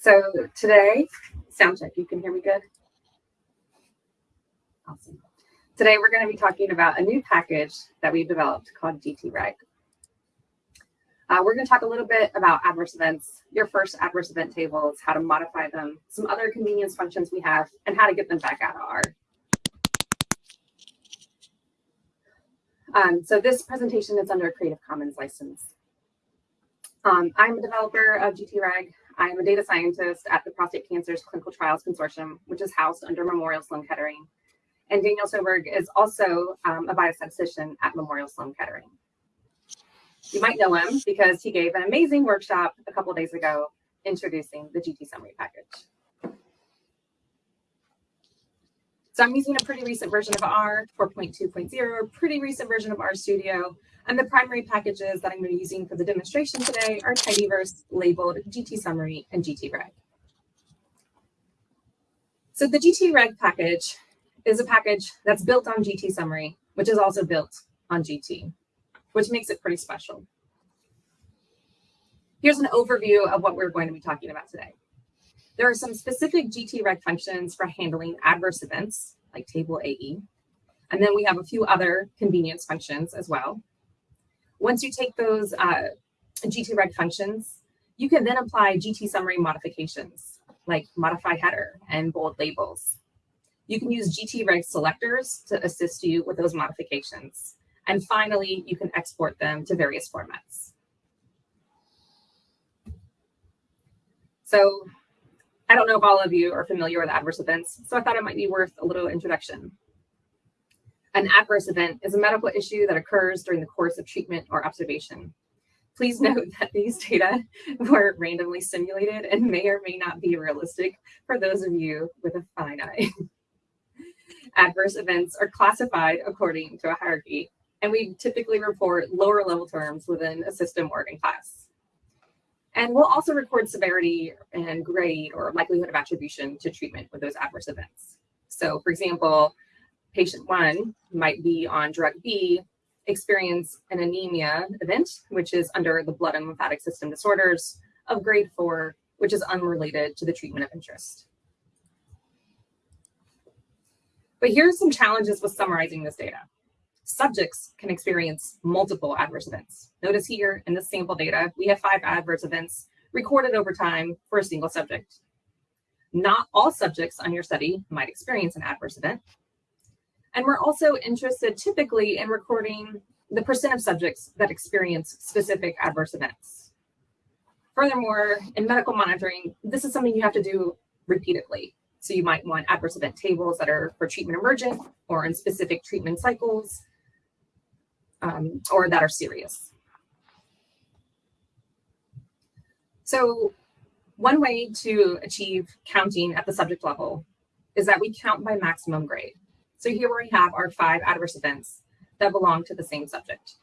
So today, sound check, you can hear me good? Awesome. Today we're going to be talking about a new package that we've developed called GTReg. Uh, we're going to talk a little bit about adverse events, your first adverse event tables, how to modify them, some other convenience functions we have, and how to get them back out of R. Um, so this presentation is under a Creative Commons license. Um, I'm a developer of GTReg. I'm a data scientist at the Prostate Cancers Clinical Trials Consortium, which is housed under Memorial Sloan Kettering. And Daniel Sjoberg is also um, a biostatistician at Memorial Sloan Kettering. You might know him because he gave an amazing workshop a couple days ago introducing the GT summary package. So I'm using a pretty recent version of R, 4.2.0, pretty recent version of RStudio, and the primary packages that I'm going to be using for the demonstration today are Tidyverse, labeled GT Summary, and GTReg. So the GTReg package is a package that's built on GT Summary, which is also built on GT, which makes it pretty special. Here's an overview of what we're going to be talking about today. There are some specific GTReg functions for handling adverse events, like table AE. And then we have a few other convenience functions as well. Once you take those uh, GTReg functions, you can then apply GT summary modifications, like modify header and bold labels. You can use GTReg selectors to assist you with those modifications. And finally, you can export them to various formats. So I don't know if all of you are familiar with adverse events, so I thought it might be worth a little introduction. An adverse event is a medical issue that occurs during the course of treatment or observation. Please hmm. note that these data were randomly simulated and may or may not be realistic for those of you with a fine eye. adverse events are classified according to a hierarchy, and we typically report lower level terms within a system organ class. And we'll also record severity and grade or likelihood of attribution to treatment with those adverse events. So for example, patient one might be on drug B, experience an anemia event, which is under the blood and lymphatic system disorders of grade four, which is unrelated to the treatment of interest. But here's some challenges with summarizing this data subjects can experience multiple adverse events. Notice here in the sample data, we have five adverse events recorded over time for a single subject. Not all subjects on your study might experience an adverse event. And we're also interested typically in recording the percent of subjects that experience specific adverse events. Furthermore, in medical monitoring, this is something you have to do repeatedly. So you might want adverse event tables that are for treatment emergent or in specific treatment cycles um, or that are serious. So one way to achieve counting at the subject level is that we count by maximum grade. So here we have our five adverse events that belong to the same subject.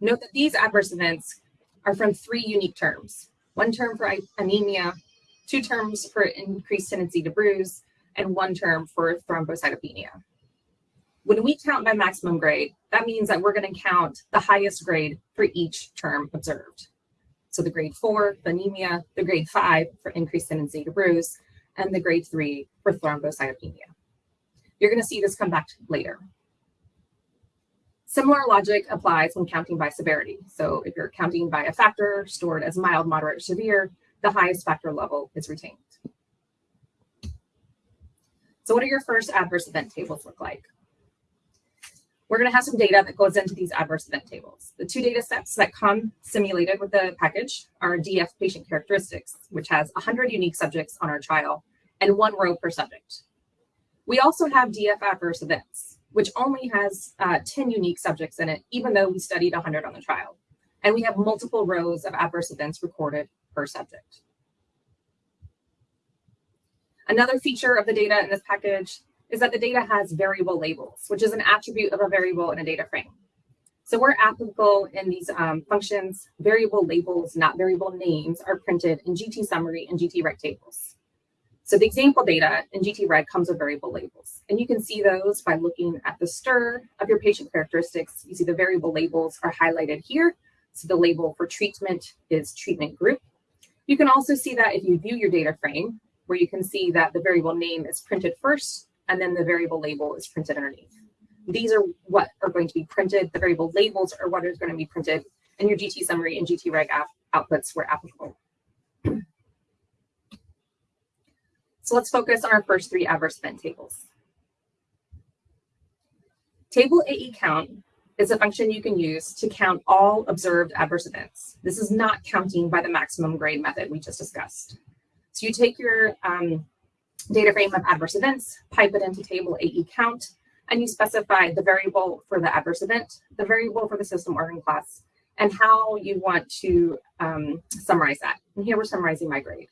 Note that these adverse events are from three unique terms. One term for anemia, two terms for increased tendency to bruise, and one term for thrombocytopenia. When we count by maximum grade, that means that we're going to count the highest grade for each term observed. So the grade four, for anemia, the grade five for increased tendency to bruise, and the grade three for thrombocytopenia. You're going to see this come back later. Similar logic applies when counting by severity. So if you're counting by a factor stored as mild, moderate, severe, the highest factor level is retained. So what do your first adverse event tables look like? we're going to have some data that goes into these adverse event tables. The two data sets that come simulated with the package are DF patient characteristics, which has 100 unique subjects on our trial and one row per subject. We also have DF adverse events, which only has uh, 10 unique subjects in it, even though we studied 100 on the trial. And we have multiple rows of adverse events recorded per subject. Another feature of the data in this package is that the data has variable labels, which is an attribute of a variable in a data frame. So where applicable in these um, functions, variable labels, not variable names, are printed in GT summary and GT tables. So the example data in GT comes with variable labels. And you can see those by looking at the stir of your patient characteristics. You see the variable labels are highlighted here. So the label for treatment is treatment group. You can also see that if you view your data frame, where you can see that the variable name is printed first, and then the variable label is printed underneath. These are what are going to be printed. The variable labels are what is going to be printed, and your GT summary and GT reg outputs were applicable. So let's focus on our first three adverse event tables. Table AE count is a function you can use to count all observed adverse events. This is not counting by the maximum grade method we just discussed. So you take your um, data frame of adverse events, pipe it into table AE count, and you specify the variable for the adverse event, the variable for the system organ class, and how you want to um, summarize that. And here we're summarizing my grade.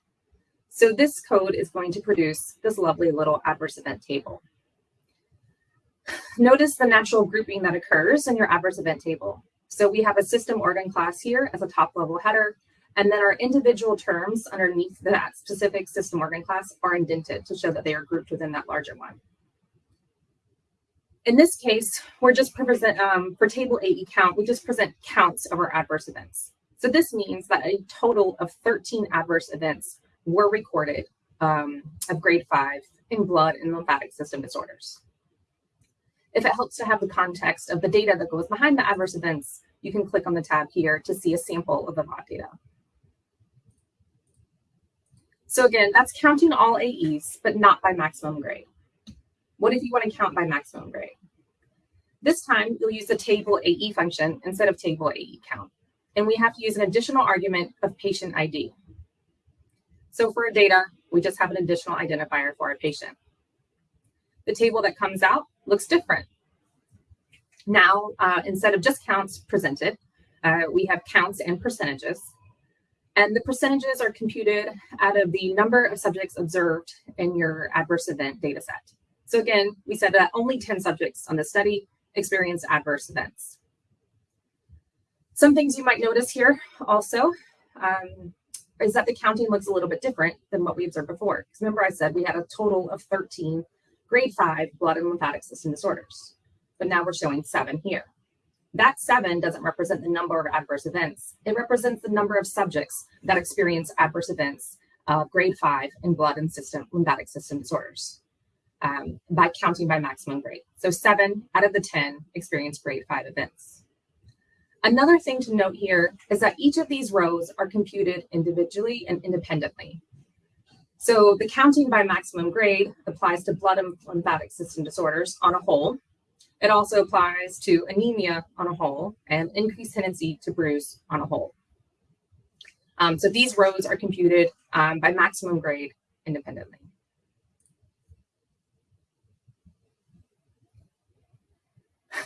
So this code is going to produce this lovely little adverse event table. Notice the natural grouping that occurs in your adverse event table. So we have a system organ class here as a top level header, and then our individual terms underneath that specific system organ class are indented to show that they are grouped within that larger one. In this case, we're just present um, for table AE count, we just present counts of our adverse events. So this means that a total of 13 adverse events were recorded um, of grade five in blood and lymphatic system disorders. If it helps to have the context of the data that goes behind the adverse events, you can click on the tab here to see a sample of the raw data. So again, that's counting all AEs, but not by maximum grade. What if you want to count by maximum grade? This time, you'll use the table AE function instead of table AE count. And we have to use an additional argument of patient ID. So for data, we just have an additional identifier for our patient. The table that comes out looks different. Now, uh, instead of just counts presented, uh, we have counts and percentages. And the percentages are computed out of the number of subjects observed in your adverse event data set. So again, we said that only 10 subjects on the study experienced adverse events. Some things you might notice here also um, is that the counting looks a little bit different than what we observed before. Because remember I said we had a total of 13 grade five blood and lymphatic system disorders, but now we're showing seven here. That seven doesn't represent the number of adverse events. It represents the number of subjects that experience adverse events uh, grade five in blood and system lymphatic system disorders um, by counting by maximum grade. So seven out of the 10 experience grade five events. Another thing to note here is that each of these rows are computed individually and independently. So the counting by maximum grade applies to blood and lymphatic system disorders on a whole. It also applies to anemia on a whole and increased tendency to bruise on a whole. Um, so these rows are computed um, by maximum grade independently.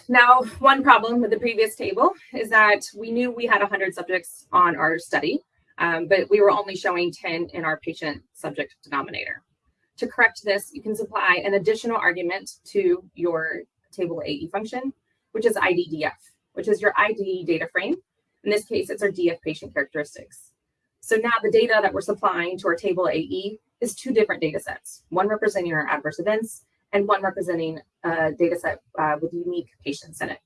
Now, one problem with the previous table is that we knew we had 100 subjects on our study, um, but we were only showing 10 in our patient subject denominator. To correct this, you can supply an additional argument to your table AE function, which is IDDF, which is your ID data frame. In this case, it's our DF patient characteristics. So now the data that we're supplying to our table AE is two different data sets, one representing our adverse events and one representing a data set uh, with unique patients in it.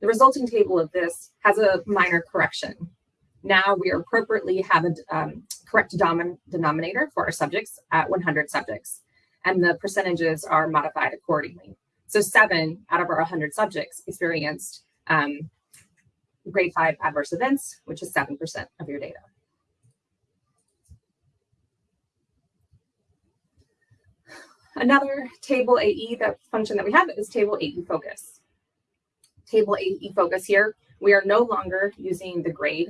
The resulting table of this has a minor correction. Now we appropriately have a um, correct denominator for our subjects at 100 subjects, and the percentages are modified accordingly. So seven out of our 100 subjects experienced um, grade five adverse events, which is 7% of your data. Another table AE that function that we have is table AE focus. Table AE focus here, we are no longer using the grade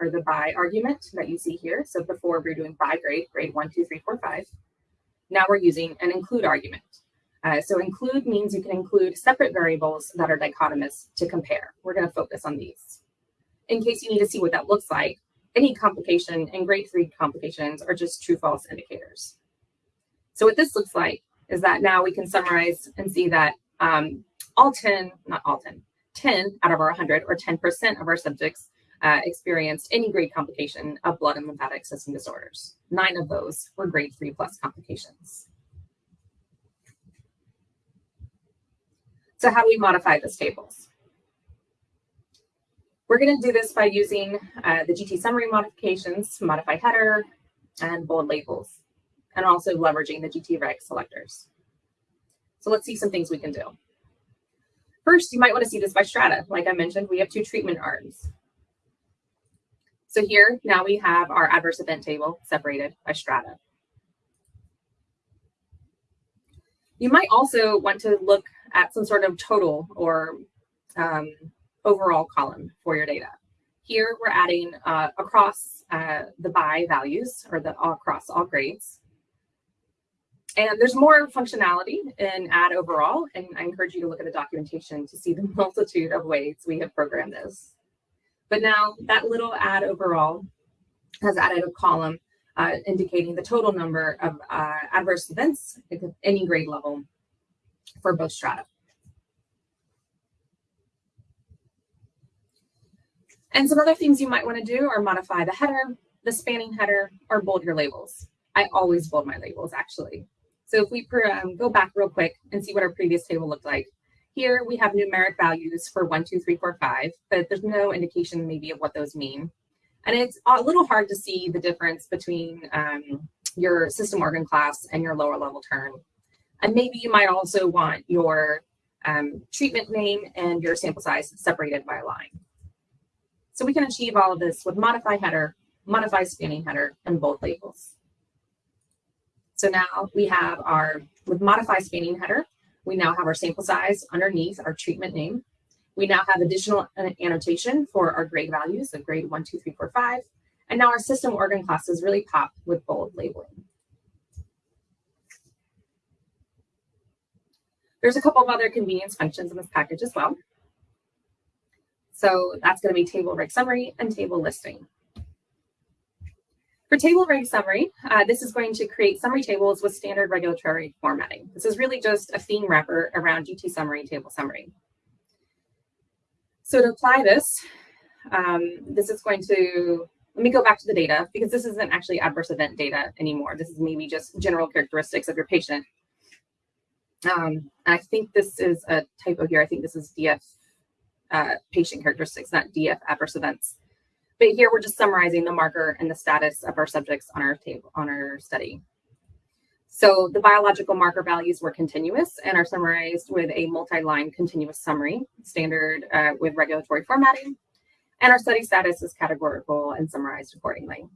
or the by argument that you see here. So before we are doing by grade, grade one, two, three, four, five. Now we're using an include argument. Uh, so include means you can include separate variables that are dichotomous to compare. We're going to focus on these. In case you need to see what that looks like, any complication and grade three complications are just true false indicators. So what this looks like is that now we can summarize and see that um, all 10, not all 10, 10 out of our 100 or 10% of our subjects uh, experienced any grade complication of blood and lymphatic system disorders. Nine of those were grade three plus complications. So how do we modify these tables? We're going to do this by using uh, the GT summary modifications, modify header, and bold labels, and also leveraging the GT reg selectors. So let's see some things we can do. First, you might want to see this by strata. Like I mentioned, we have two treatment arms. So here, now we have our adverse event table separated by strata. You might also want to look at some sort of total or um, overall column for your data. Here we're adding uh, across uh, the by values or the across all grades. And there's more functionality in add overall, and I encourage you to look at the documentation to see the multitude of ways we have programmed this. But now that little add overall has added a column uh, indicating the total number of uh, adverse events at any grade level for both strata. And some other things you might want to do are modify the header, the spanning header, or bold your labels. I always bold my labels, actually. So if we um, go back real quick and see what our previous table looked like, here we have numeric values for one, two, three, four, five, but there's no indication maybe of what those mean. And it's a little hard to see the difference between um, your system organ class and your lower level term. And maybe you might also want your um, treatment name and your sample size separated by a line. So we can achieve all of this with modify header, modify spanning header, and bold labels. So now we have our, with modify spanning header, we now have our sample size underneath our treatment name. We now have additional uh, annotation for our grade values of grade one, two, three, four, five. And now our system organ classes really pop with bold labeling. There's a couple of other convenience functions in this package as well. So that's going to be table reg summary and table listing. For table reg summary, uh, this is going to create summary tables with standard regulatory formatting. This is really just a theme wrapper around GT summary table summary. So to apply this, um, this is going to, let me go back to the data because this isn't actually adverse event data anymore. This is maybe just general characteristics of your patient. Um, I think this is a typo here. I think this is DF uh, patient characteristics, not DF adverse events. But here we're just summarizing the marker and the status of our subjects on our table on our study. So the biological marker values were continuous and are summarized with a multi-line continuous summary, standard uh, with regulatory formatting. And our study status is categorical and summarized accordingly.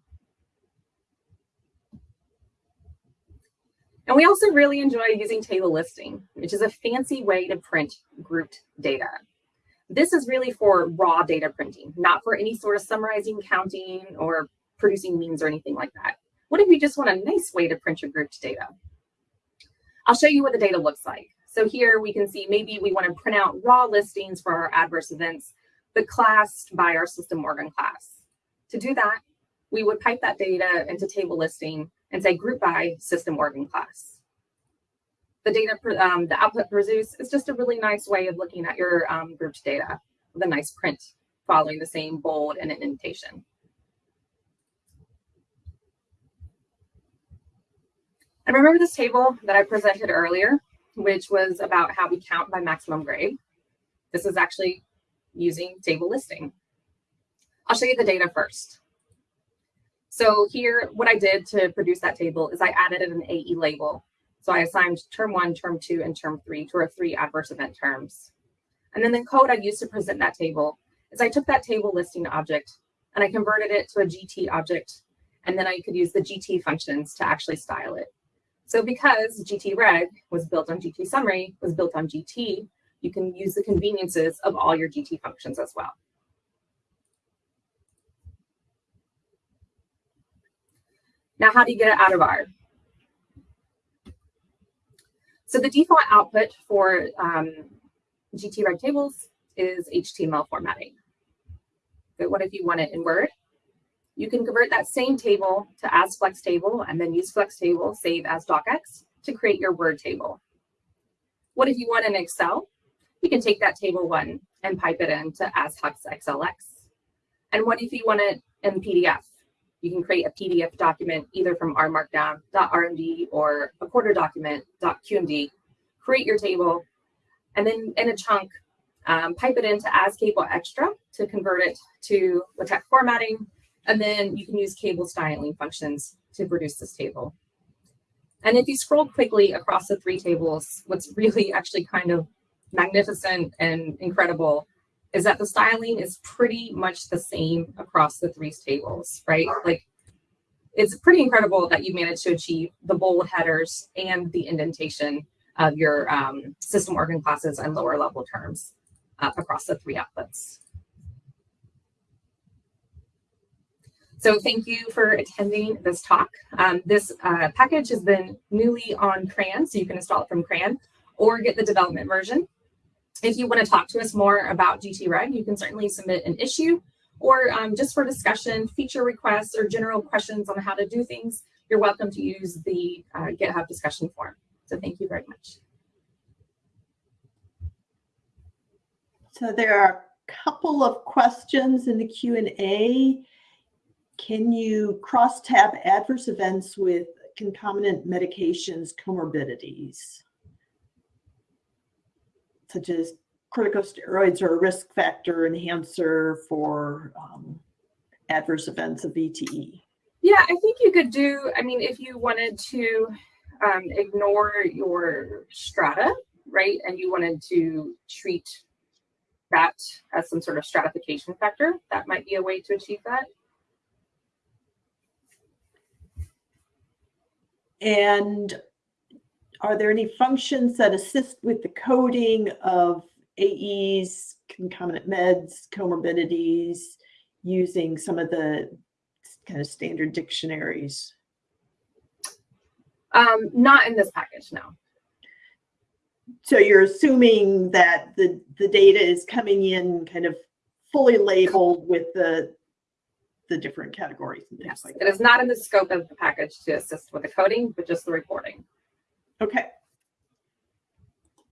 And we also really enjoy using table listing, which is a fancy way to print grouped data. This is really for raw data printing, not for any sort of summarizing, counting, or producing means or anything like that. What if you just want a nice way to print your grouped data? I'll show you what the data looks like. So here we can see maybe we want to print out raw listings for our adverse events, but classed by our system organ class. To do that, we would pipe that data into table listing and say group by system organ class the data, um, the output produce is just a really nice way of looking at your um, grouped data with a nice print following the same bold and indentation. And remember this table that I presented earlier, which was about how we count by maximum grade. This is actually using table listing. I'll show you the data first. So here, what I did to produce that table is I added an AE label so I assigned term one, term two, and term three to our three adverse event terms. And then the code I used to present that table is I took that table listing object and I converted it to a GT object. And then I could use the GT functions to actually style it. So because GT reg was built on GT summary, was built on GT, you can use the conveniences of all your GT functions as well. Now, how do you get it out of R? So the default output for um, GT-Reg tables is HTML formatting. But what if you want it in Word? You can convert that same table to as flex table and then use flex table, save as docx to create your Word table. What if you want in Excel? You can take that table one and pipe it into as hux XLX. And what if you want it in PDF? You can create a PDF document either from rmarkdown.rmd or a Quarto document.qmd, create your table, and then in a chunk, um, pipe it into as kable extra to convert it to LaTeX formatting, and then you can use kable styling functions to produce this table. And if you scroll quickly across the three tables, what's really actually kind of magnificent and incredible is that the styling is pretty much the same across the three tables, right? Like it's pretty incredible that you managed to achieve the bold headers and the indentation of your um, system organ classes and lower level terms uh, across the three outputs. So thank you for attending this talk. Um, this uh, package has been newly on CRAN, so you can install it from CRAN or get the development version. If you want to talk to us more about GTReg, you can certainly submit an issue or um, just for discussion, feature requests, or general questions on how to do things, you're welcome to use the uh, GitHub discussion forum. So thank you very much. So there are a couple of questions in the Q&A. Can you cross-tab adverse events with concomitant medications comorbidities? Such as corticosteroids are a risk factor enhancer for um, adverse events of VTE. Yeah, I think you could do, I mean, if you wanted to um, ignore your strata, right, and you wanted to treat that as some sort of stratification factor, that might be a way to achieve that. And are there any functions that assist with the coding of AEs, concomitant meds, comorbidities, using some of the kind of standard dictionaries? Um, not in this package, no. So you're assuming that the, the data is coming in kind of fully labeled with the the different categories and things Yes, like it that. is not in the scope of the package to assist with the coding, but just the reporting. Okay.